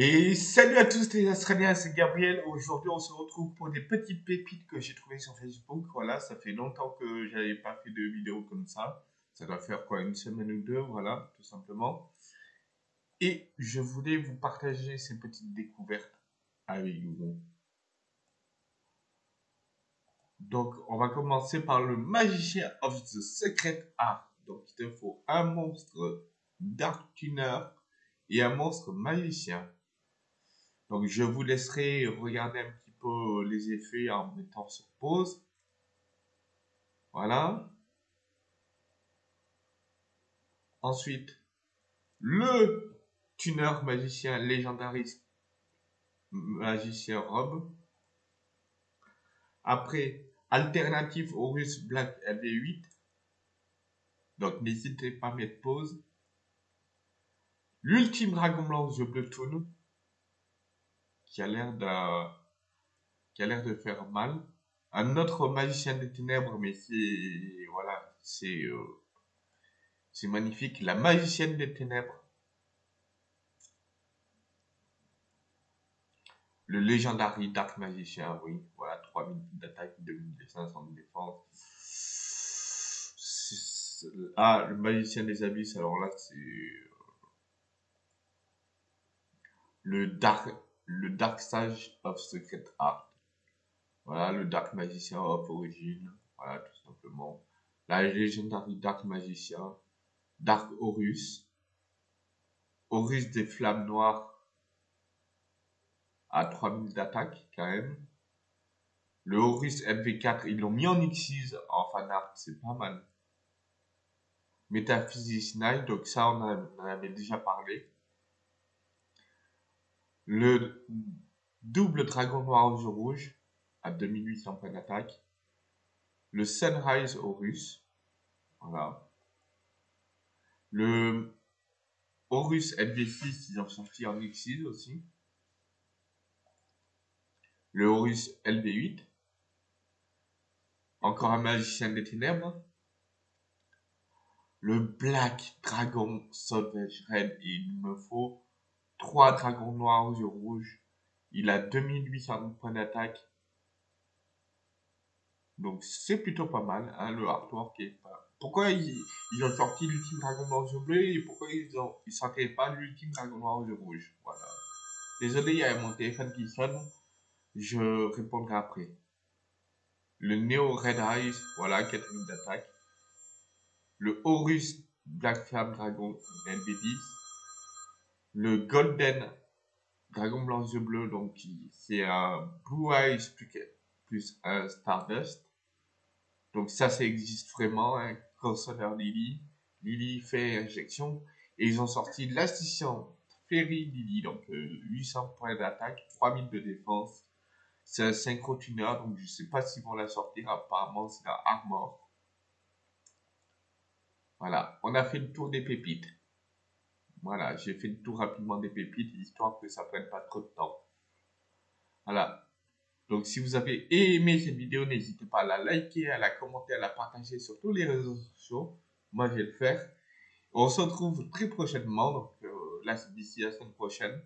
Et salut à tous les Australiens, c'est Gabriel. Aujourd'hui, on se retrouve pour des petites pépites que j'ai trouvées sur Facebook. Voilà, ça fait longtemps que j'avais pas fait de vidéo comme ça. Ça doit faire quoi, une semaine ou deux, voilà, tout simplement. Et je voulais vous partager ces petites découvertes avec vous. Donc, on va commencer par le Magicien of the Secret Art. Donc, il te faut un monstre Dark Tuner et un monstre magicien. Donc, je vous laisserai regarder un petit peu les effets en mettant sur pause. Voilà. Ensuite, le tuner magicien légendariste magicien robe. Après, alternative Horus Black LV8. Donc, n'hésitez pas à mettre pause. L'ultime dragon blanc The Blue Toon. Qui a l'air de, qui a l'air de faire mal. Un autre magicien des ténèbres, mais c'est, voilà, c'est, euh, c'est magnifique. La magicienne des ténèbres. Le Legendary Dark Magicien, oui. Voilà, 3000 d'attaque, 2500 de défense. Ah, le Magicien des Abysses, alors là, c'est... Euh, le Dark, le Dark Sage of Secret Art. Voilà, le Dark Magicien of Origin. Voilà, tout simplement. La Legendary Dark Magicien. Dark Horus. Horus des Flammes Noires à 3000 d'attaque quand même. Le Horus MV4, ils l'ont mis en X6 en fan art, c'est pas mal. Metaphysics 9, donc ça on, en avait déjà parlé. Le double dragon noir aux yeux rouges à 2800 points d'attaque. Le Sunrise Horus, voilà. Le Horus MV6, ils ont sorti en X6 aussi le Horus LV8, encore un magicien des ténèbres, le Black Dragon Sauvage Red, il me faut trois dragons noirs aux yeux rouges, il a 2800 points d'attaque, donc c'est plutôt pas mal, hein, le artwork est pas... Pourquoi ils, ont sorti l'ultime dragon noir aux yeux bleus et pourquoi ils ont ils sortaient pas l'ultime dragon noir aux yeux rouges? Voilà. Désolé, il y a mon téléphone qui sonne. Je répondrai après. Le Neo Red Eyes, voilà, 4000 d'attaque. Le Horus Black Flamme Dragon LB10. Le Golden Dragon Blanc Yeux Bleu, donc c'est un Blue Eyes plus, un Stardust. Donc ça, ça existe vraiment, hein, Crossover Lily. Lily fait injection. Et ils ont sorti l'assistant Ferry Lily, donc 800 euh, points d'attaque, 3000 de défense, c'est un synchro tuner, donc je sais pas s'ils vont la sortir. Apparemment, c'est la Armor. Voilà, on a fait le tour des pépites. Voilà, j'ai fait le tour rapidement des pépites, histoire que ça prenne pas trop de temps. Voilà. Donc, si vous avez aimé cette vidéo, n'hésitez pas à la liker, à la commenter, à la partager sur tous les réseaux sociaux. Moi, je vais le faire. On se retrouve très prochainement, donc euh, d'ici la semaine prochaine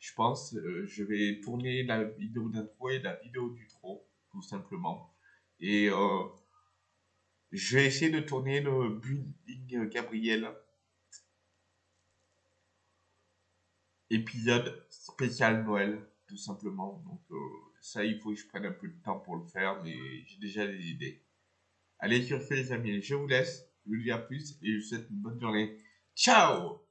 je pense, euh, je vais tourner la vidéo d'intro et la vidéo du trop, tout simplement. Et euh, je vais essayer de tourner le building Gabriel épisode spécial Noël, tout simplement. Donc euh, ça, il faut que je prenne un peu de temps pour le faire, mais j'ai déjà des idées. Allez, sur ce les amis, je vous laisse, je vous dis à plus et je vous souhaite une bonne journée. Ciao